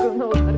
Who knows?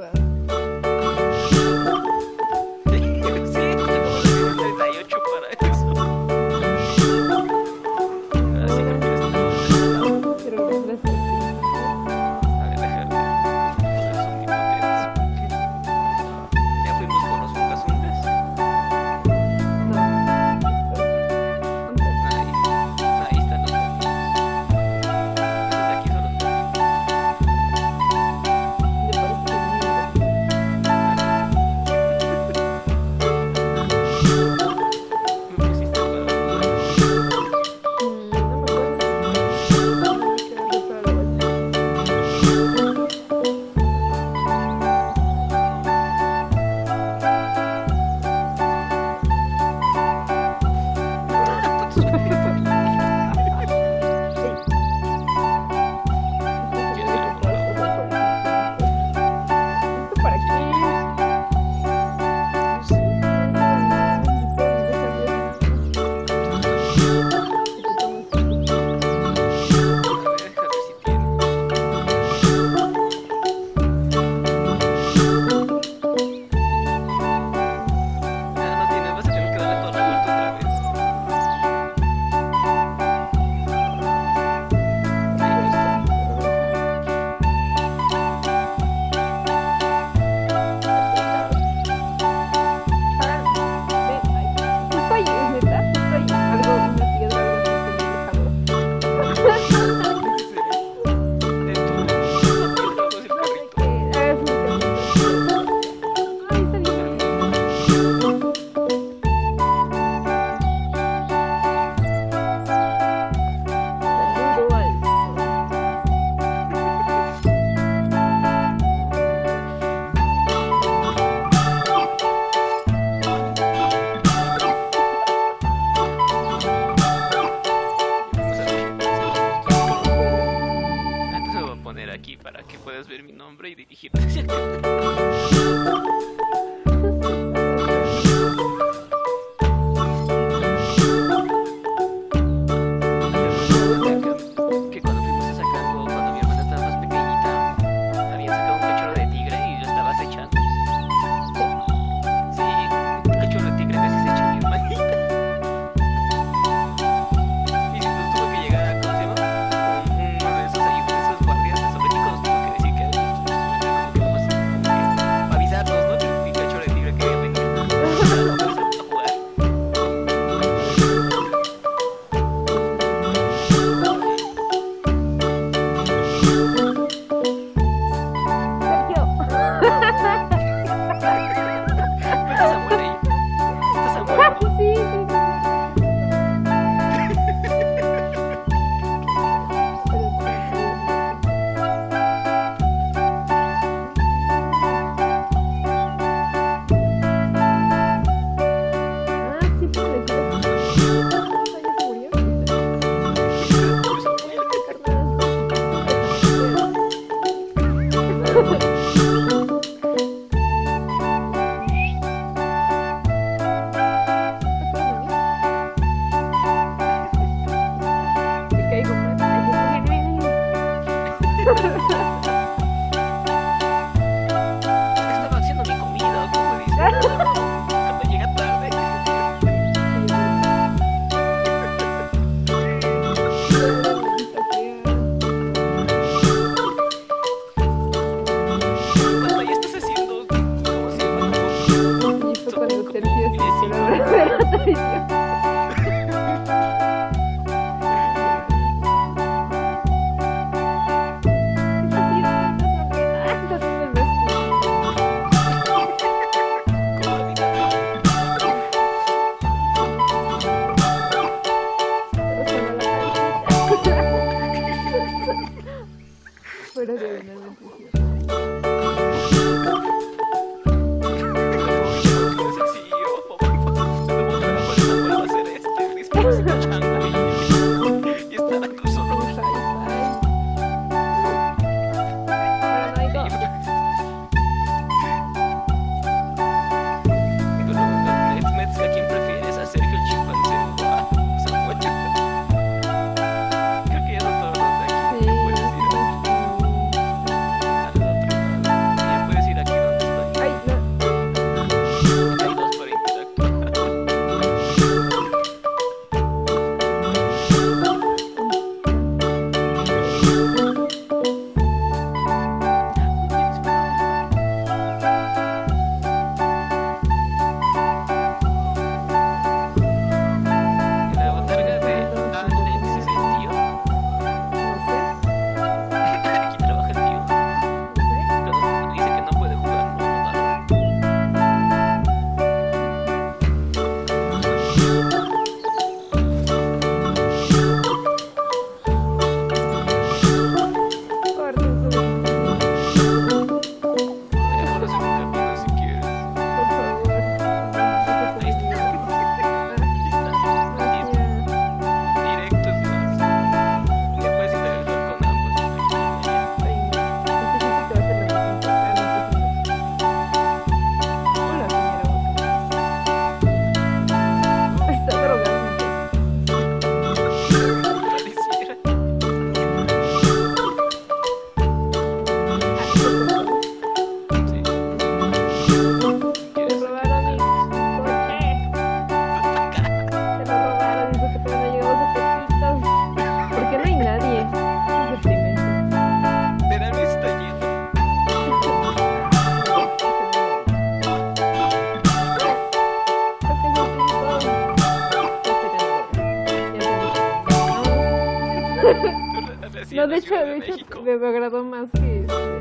Páscoa. no, de hecho, de, hecho, me agradó más que... Este,